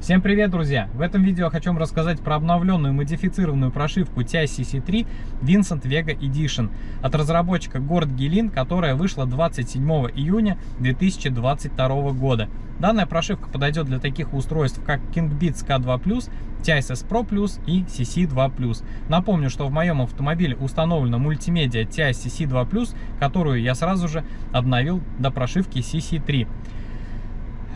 Всем привет, друзья! В этом видео я хочу вам рассказать про обновленную модифицированную прошивку TI CC3 Vincent Vega Edition от разработчика Горд Гелин, которая вышла 27 июня 2022 года. Данная прошивка подойдет для таких устройств, как KingBeats K2+, TISS Pro+, и CC2+. Напомню, что в моем автомобиле установлена мультимедиа TI CC2+, которую я сразу же обновил до прошивки CC3.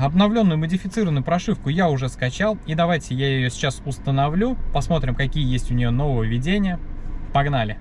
Обновленную модифицированную прошивку я уже скачал, и давайте я ее сейчас установлю, посмотрим, какие есть у нее нововведения. Погнали!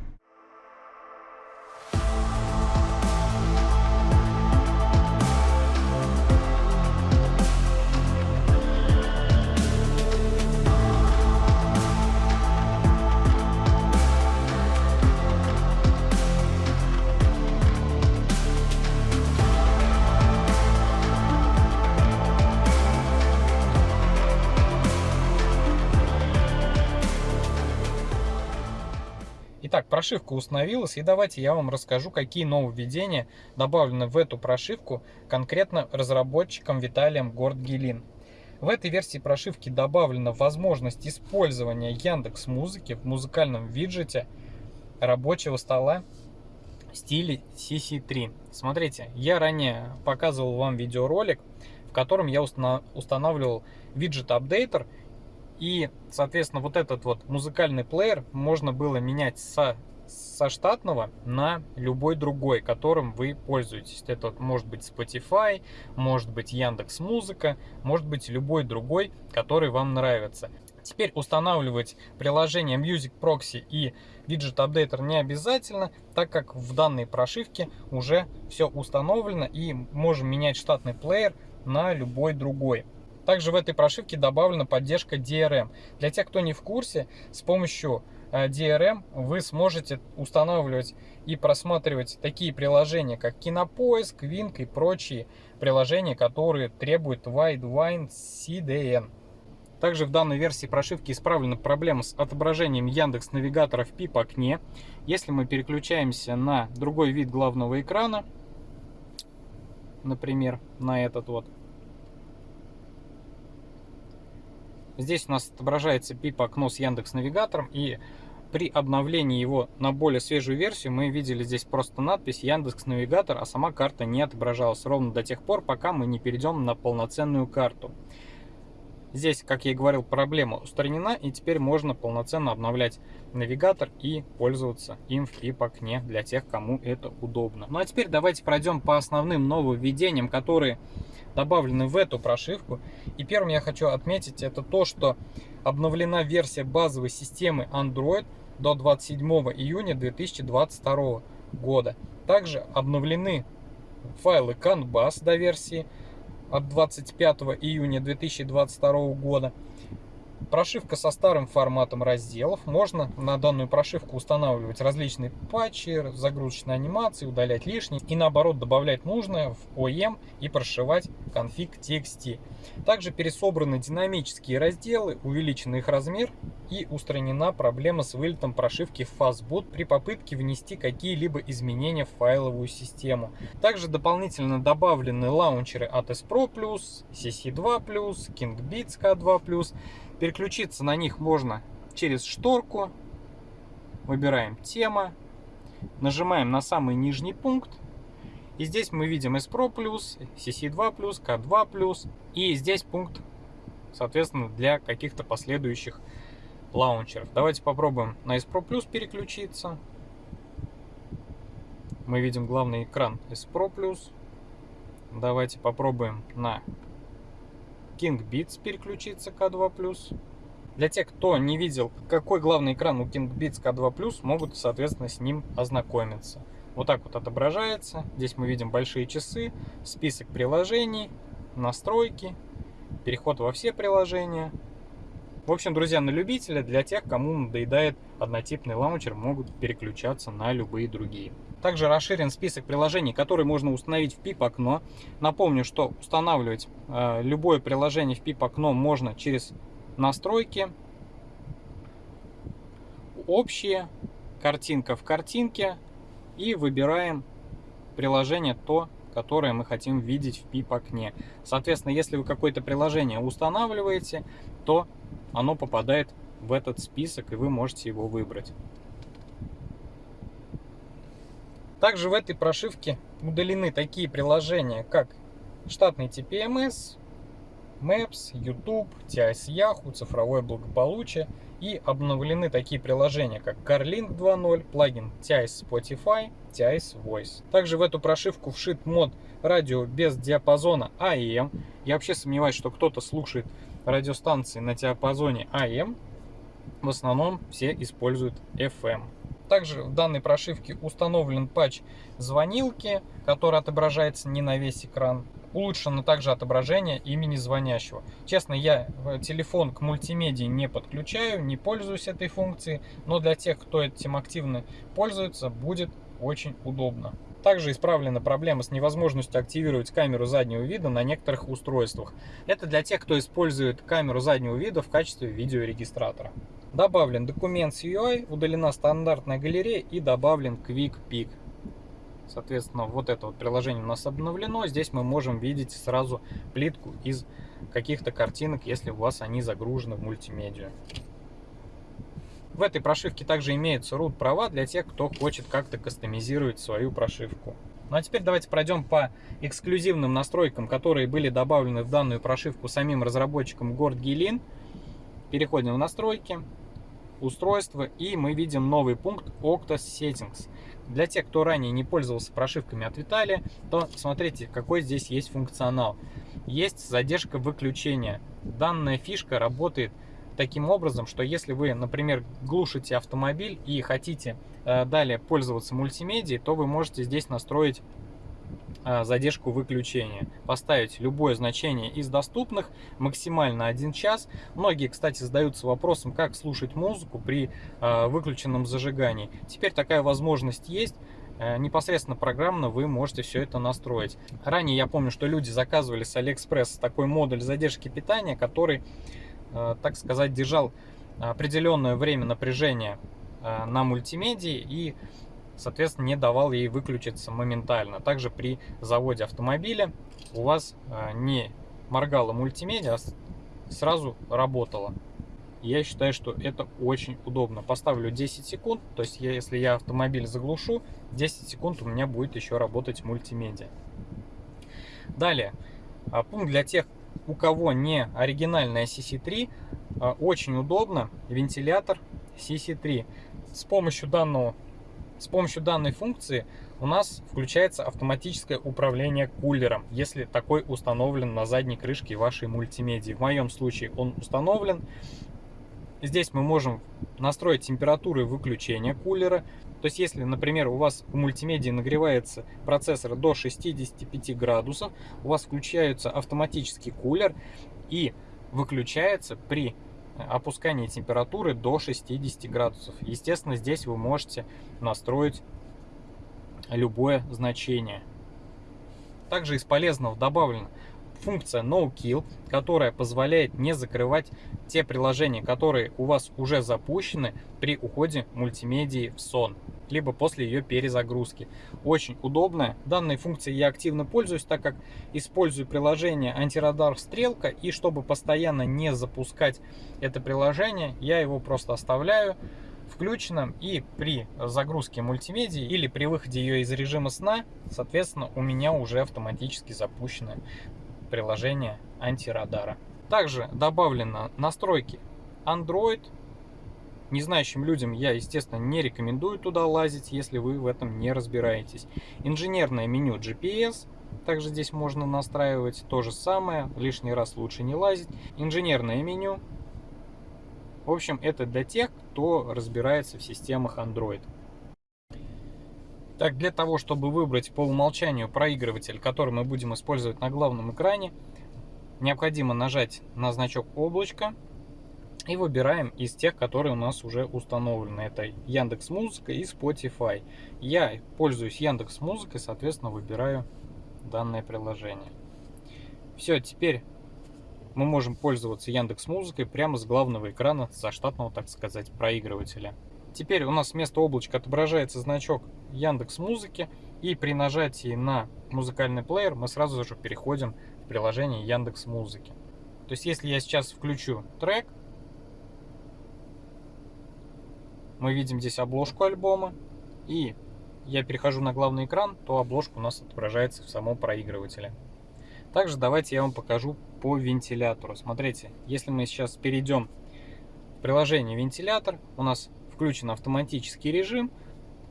Прошивка установилась, и давайте я вам расскажу, какие нововведения добавлены в эту прошивку конкретно разработчиком Виталием Гордгелин. В этой версии прошивки добавлена возможность использования Яндекс Музыки в музыкальном виджете рабочего стола в стиле CC3. Смотрите, я ранее показывал вам видеоролик, в котором я устанавливал виджет апдейтер и, соответственно, вот этот вот музыкальный плеер можно было менять со, со штатного на любой другой, которым вы пользуетесь. Это может быть Spotify, может быть Яндекс Музыка, может быть любой другой, который вам нравится. Теперь устанавливать приложение Music Proxy и Widget Updater не обязательно, так как в данной прошивке уже все установлено и можем менять штатный плеер на любой другой. Также в этой прошивке добавлена поддержка DRM. Для тех, кто не в курсе, с помощью э, DRM вы сможете устанавливать и просматривать такие приложения, как Кинопоиск, Wink и прочие приложения, которые требуют Widewine CDN. Также в данной версии прошивки исправлена проблема с отображением Яндекс Навигатора в PIP окне. Если мы переключаемся на другой вид главного экрана, например, на этот вот, Здесь у нас отображается PIP окно с Яндекс Навигатором и при обновлении его на более свежую версию мы видели здесь просто надпись Яндекс Навигатор, а сама карта не отображалась ровно до тех пор, пока мы не перейдем на полноценную карту. Здесь, как я и говорил, проблема устранена, и теперь можно полноценно обновлять навигатор и пользоваться им в PIP-окне для тех, кому это удобно. Ну а теперь давайте пройдем по основным нововведениям, которые добавлены в эту прошивку. И первым я хочу отметить это то, что обновлена версия базовой системы Android до 27 июня 2022 года. Также обновлены файлы CAN BAS до версии от 25 июня 2022 года. Прошивка со старым форматом разделов. Можно на данную прошивку устанавливать различные патчи, загрузочные анимации, удалять лишние и наоборот добавлять нужное в OEM и прошивать конфиг TXT. Также пересобраны динамические разделы, увеличен их размер и устранена проблема с вылетом прошивки Fastboot при попытке внести какие-либо изменения в файловую систему. Также дополнительно добавлены лаунчеры ATS Pro+, CC2+, KingBeats K2+, Переключиться на них можно через шторку. Выбираем тема. Нажимаем на самый нижний пункт. И здесь мы видим S Pro+, CC2+, K2+. И здесь пункт, соответственно, для каких-то последующих лаунчеров. Давайте попробуем на S Pro Plus переключиться. Мы видим главный экран S Pro Plus. Давайте попробуем на King Beats переключиться K2+. Для тех, кто не видел, какой главный экран у King Beats K2+, могут, соответственно, с ним ознакомиться. Вот так вот отображается. Здесь мы видим большие часы, список приложений, настройки, переход во все приложения. В общем, друзья, на любителя, для тех, кому надоедает однотипный лаунчер, могут переключаться на любые другие. Также расширен список приложений, которые можно установить в PIP-окно. Напомню, что устанавливать э, любое приложение в PIP-окно можно через настройки, общие, картинка в картинке и выбираем приложение то, которое мы хотим видеть в PIP-окне. Соответственно, если вы какое-то приложение устанавливаете, то оно попадает в этот список, и вы можете его выбрать. Также в этой прошивке удалены такие приложения, как штатный TPMS, Maps, YouTube, TIS Yahoo, цифровое благополучие и обновлены такие приложения, как CarLink 2.0, плагин TIS Spotify, TIS Voice. Также в эту прошивку вшит мод радио без диапазона AM. Я вообще сомневаюсь, что кто-то слушает радиостанции на диапазоне AM. В основном все используют FM. Также в данной прошивке установлен патч звонилки, который отображается не на весь экран. Улучшено также отображение имени звонящего. Честно, я телефон к мультимедии не подключаю, не пользуюсь этой функцией, но для тех, кто этим активно пользуется, будет очень удобно. Также исправлена проблема с невозможностью активировать камеру заднего вида на некоторых устройствах. Это для тех, кто использует камеру заднего вида в качестве видеорегистратора. Добавлен документ с UI, удалена стандартная галерея и добавлен Quick Pick. Соответственно, вот это вот приложение у нас обновлено. Здесь мы можем видеть сразу плитку из каких-то картинок, если у вас они загружены в мультимедиа. В этой прошивке также имеются root права для тех, кто хочет как-то кастомизировать свою прошивку. Ну а теперь давайте пройдем по эксклюзивным настройкам, которые были добавлены в данную прошивку самим разработчиком Гилин. Переходим в настройки устройства и мы видим новый пункт Octa Settings. Для тех, кто ранее не пользовался прошивками от Виталия, то смотрите, какой здесь есть функционал. Есть задержка выключения. Данная фишка работает таким образом, что если вы, например, глушите автомобиль и хотите э, далее пользоваться мультимедией, то вы можете здесь настроить задержку выключения. Поставить любое значение из доступных, максимально 1 час. Многие, кстати, задаются вопросом, как слушать музыку при э, выключенном зажигании. Теперь такая возможность есть э, непосредственно программно вы можете все это настроить. Ранее я помню, что люди заказывали с AliExpress такой модуль задержки питания, который, так сказать, держал определенное время напряжения на мультимедии и соответственно, не давал ей выключиться моментально. Также при заводе автомобиля у вас а, не моргала мультимедиа, а сразу работала. Я считаю, что это очень удобно. Поставлю 10 секунд, то есть я, если я автомобиль заглушу, 10 секунд у меня будет еще работать мультимедиа. Далее, а, пункт для тех, у кого не оригинальная CC3, очень удобно вентилятор CC3. С помощью данного с помощью данной функции у нас включается автоматическое управление кулером, если такой установлен на задней крышке вашей мультимедии. В моем случае он установлен. Здесь мы можем настроить температуру выключения кулера. То есть, если, например, у вас в мультимедии нагревается процессор до 65 градусов, у вас включается автоматический кулер и выключается при опускание температуры до 60 градусов. Естественно, здесь вы можете настроить любое значение. Также из полезного добавлена функция No Kill, которая позволяет не закрывать те приложения, которые у вас уже запущены при уходе мультимедии в сон либо после ее перезагрузки. Очень удобная. Данной функцией я активно пользуюсь, так как использую приложение антирадар стрелка и чтобы постоянно не запускать это приложение, я его просто оставляю включенным и при загрузке мультимедии или при выходе ее из режима сна, соответственно, у меня уже автоматически запущено приложение антирадара. Также добавлено настройки Android, Незнающим людям я, естественно, не рекомендую туда лазить, если вы в этом не разбираетесь. Инженерное меню GPS, также здесь можно настраивать то же самое, лишний раз лучше не лазить. Инженерное меню. В общем, это для тех, кто разбирается в системах Android. Так, для того, чтобы выбрать по умолчанию проигрыватель, который мы будем использовать на главном экране, необходимо нажать на значок облачко и выбираем из тех, которые у нас уже установлены. Это Яндекс Музыка и Spotify. Я пользуюсь Яндекс Музыкой, соответственно, выбираю данное приложение. Все, теперь мы можем пользоваться Яндекс Музыкой прямо с главного экрана заштатного, так сказать, проигрывателя. Теперь у нас вместо облачка отображается значок Яндекс Музыки. И при нажатии на музыкальный плеер мы сразу же переходим в приложение Яндекс Музыки. То есть если я сейчас включу трек, мы видим здесь обложку альбома, и я перехожу на главный экран, то обложка у нас отображается в самом проигрывателе. Также давайте я вам покажу по вентилятору. Смотрите, если мы сейчас перейдем в приложение вентилятор, у нас включен автоматический режим,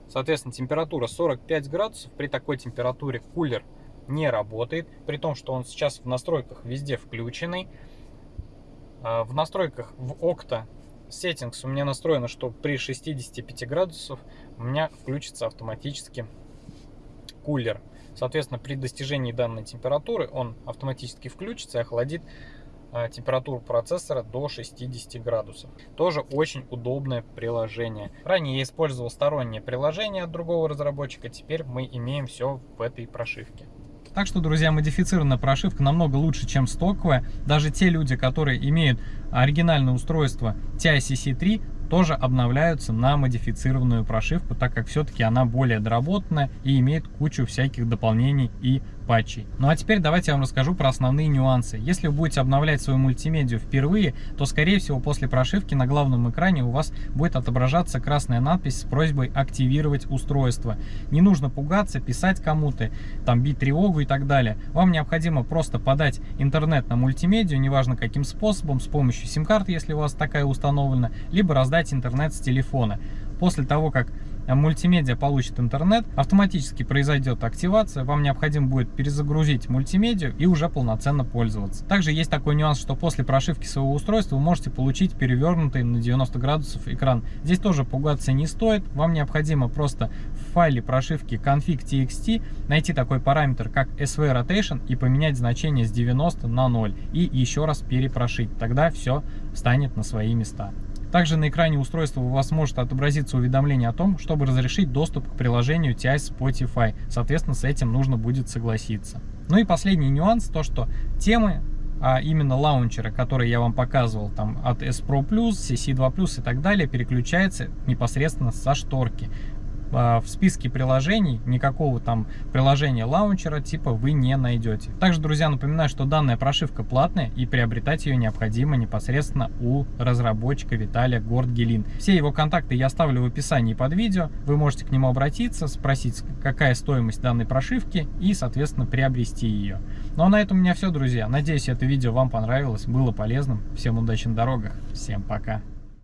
соответственно температура 45 градусов. При такой температуре кулер не работает, при том, что он сейчас в настройках везде включенный. А, в настройках в Okta Settings у меня настроено, что при 65 градусов у меня включится автоматически кулер. Соответственно, при достижении данной температуры он автоматически включится и охладит температуру процессора до 60 градусов. Тоже очень удобное приложение. Ранее я использовал стороннее приложение от другого разработчика, теперь мы имеем все в этой прошивке. Так что, друзья, модифицированная прошивка намного лучше, чем стоковая. Даже те люди, которые имеют оригинальное устройство TICC3, тоже обновляются на модифицированную прошивку, так как все-таки она более доработанная и имеет кучу всяких дополнений и патчей. Ну а теперь давайте я вам расскажу про основные нюансы. Если вы будете обновлять свою мультимедиа впервые, то скорее всего после прошивки на главном экране у вас будет отображаться красная надпись с просьбой активировать устройство. Не нужно пугаться, писать кому-то, там бить тревогу и так далее. Вам необходимо просто подать интернет на мультимедиа, неважно каким способом, с помощью сим-карты, если у вас такая установлена, либо раздать интернет с телефона. После того, как Э, мультимедиа получит интернет, автоматически произойдет активация, вам необходимо будет перезагрузить мультимедиа и уже полноценно пользоваться. Также есть такой нюанс, что после прошивки своего устройства вы можете получить перевернутый на 90 градусов экран. Здесь тоже пугаться не стоит, вам необходимо просто в файле прошивки config.txt найти такой параметр, как SV Rotation и поменять значение с 90 на 0 и еще раз перепрошить, тогда все станет на свои места. Также на экране устройства у вас может отобразиться уведомление о том, чтобы разрешить доступ к приложению TI Spotify. Соответственно, с этим нужно будет согласиться. Ну и последний нюанс, то что темы а именно лаунчеры, которые я вам показывал, там от S Pro Plus, CC2 Plus и так далее, переключается непосредственно со шторки. А, в списке приложений никакого там приложения лаунчера типа вы не найдете. Также, друзья, напоминаю, что данная прошивка платная и приобретать ее необходимо непосредственно у разработчика Виталия Гордгелин. Все его контакты я оставлю в описании под видео. Вы можете к нему обратиться, спросить, какая стоимость данной прошивки и, соответственно, приобрести ее. Ну а на этом у меня все, друзья. Надеюсь, это видео вам понравилось, было полезным. Всем удачи на дорогах. Всем пока.